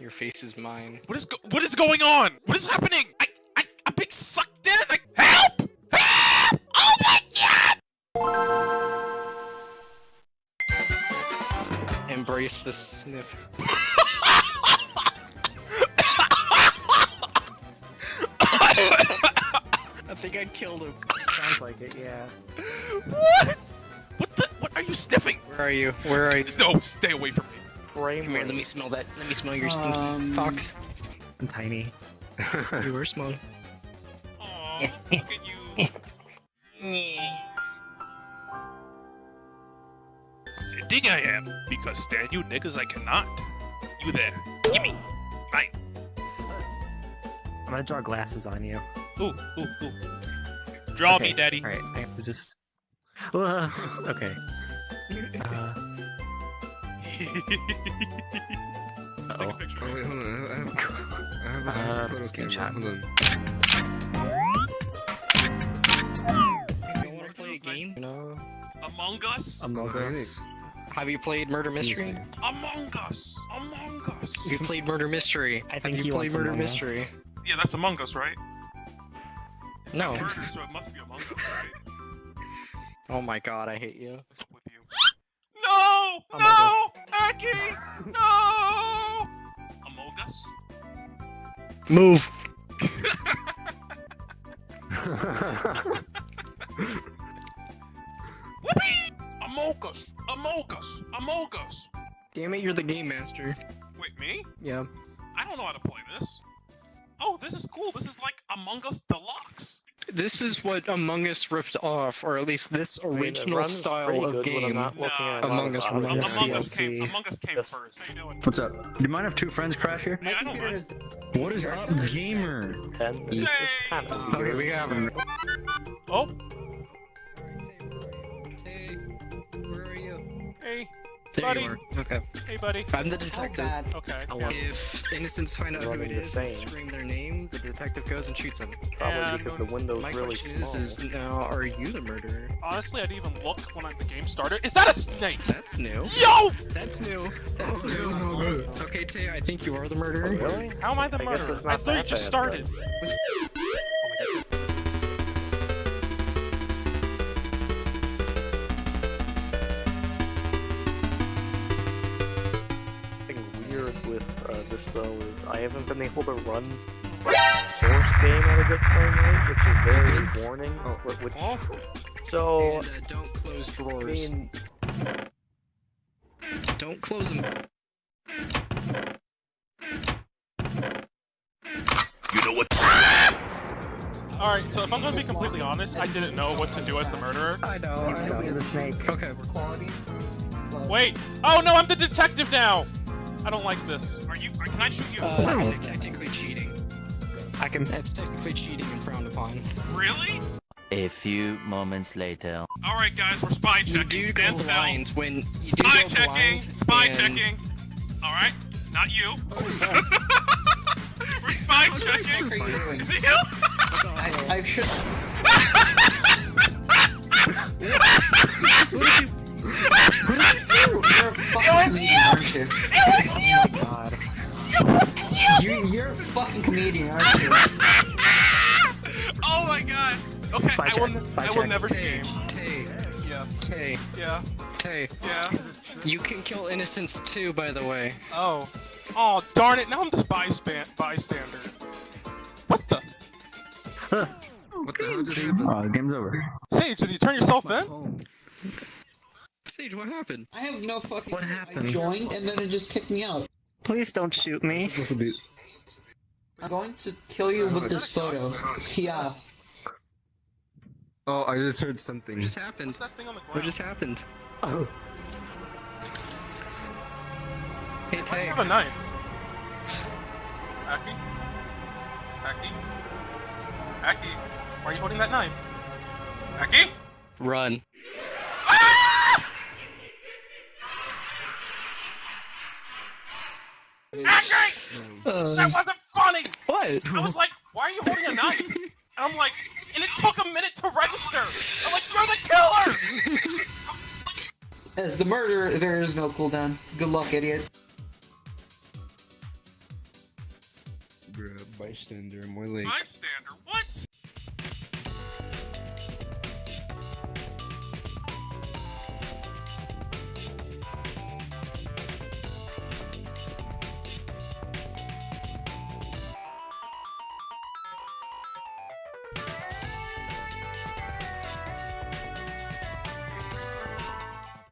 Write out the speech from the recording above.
Your face is mine. What is go what is going on? What is happening? I I I'm being sucked in. I, help! Help! Oh my god! Embrace the sniffs. I think I killed him. Sounds like it, yeah. What? What the? What are you sniffing? Where are you? Where are you? No, stay away from me. Frame Come here, let me smell that. Let me smell your stinky Um, fox. I'm tiny. You were small. Aw, look at you. Sitting I am, because stand you niggas I cannot. You there. Gimme. Mine. I'm gonna draw glasses on you. Ooh, ooh, ooh. Draw me, daddy. Alright, I have to just. Uh, okay. Uh, Take a oh. picture. Oh wait, hold on. I have, I have, I have Uh, a photo screenshot. Hold on. You wanna play a game? No. Among Us? Among Us. Have you played Murder Mystery? Among Us. Among Us. You played Murder Mystery. I Have think you played Murder Among Us. Mystery? Yeah, that's Among Us, right? It's No. murder, so it must be Among Us, right? Oh my god, I hate you. With you. No! Among no! Aki! No! Among Us? Move! Whoopee! Among Us! Among Us! Among Us! Damn it, you're the game master. Wait, me? Yeah. I don't know how to play this. Oh, this is cool. This is like Among Us Deluxe. This is what Among Us ripped off, or at least this mean, it original style of good when I'm game. not looking No. at a lot Among Us other runs Among, Us came. Among Us came Yes. first. You doing? What's up? Do you mind if two friends crash here? Yeah, I don't mind. What is up, gamer? Say- it's kind of Okay, we have him. Oh, There Buddy. you are. Okay. hey, buddy. I'm the detective. Oh, okay. Yeah. If innocents find out who it is it the and scream their name, the detective goes and shoots them. probably And because the window's My really question small. is, is now, are you the murderer? Honestly, I didn't even look when I, the game started. Is that a snake? That's new. Yo! That's new. That's Oh, new. no, no, no. Okay, Tay, I think you are the murderer. really? How am I the I murderer? it's I not literally just bad, then. started. This though is I haven't been able to run source game at a good frame rate, which is very warning. wh- Which, Oh, so, And, uh, don't close I drawers. mean, Don't close them. You know what? Alright, so if I'm gonna be completely honest, I didn't know what to do as the murderer. I know, I You're the snake. Okay. Wait! Oh no, I'm the detective now! I don't like this. Are you- are- can I shoot you? Uh, it's technically cheating. I can. That's technically cheating and frowned upon. Really? A few moments later. Alright guys, we're spy You checking. do Stand go still. blind when you do Spy go checking! blind Spy and- checking! Alright, not you. We're spy checking! Is it you? I should. It fucking comedian, aren't you? Oh my god! Okay, Spy I will, spy I will never Tay, game. Tay, Yeah, Tay, yeah, Tay. yeah. You can kill innocents too, by the way. Oh. Oh, darn it, now I'm the byspan bystander. What the? What the hell just happened? Oh, game's over. Sage, did you turn yourself in? Sage, what happened? I have no fucking. What happened? I joined and then it just kicked me out. Please don't shoot me. Supposed to be. I'm going to kill you with this photo. Yeah. Oh, I just heard something. What something. just happened? What's that thing on the ground? What just happened? Oh. Hey, Why do you Tay. have a knife? Aki? Aki? Aki? Why are you holding that knife? Aki? Run. Aki! Uh, That wasn't funny! what? I was like, why are you holding a knife? And I'm like, and it took a minute to register. I'm like, you're the killer! As the murderer, there is no cooldown. Good luck, idiot. Bruh, bystander, my leg. Bystander? What?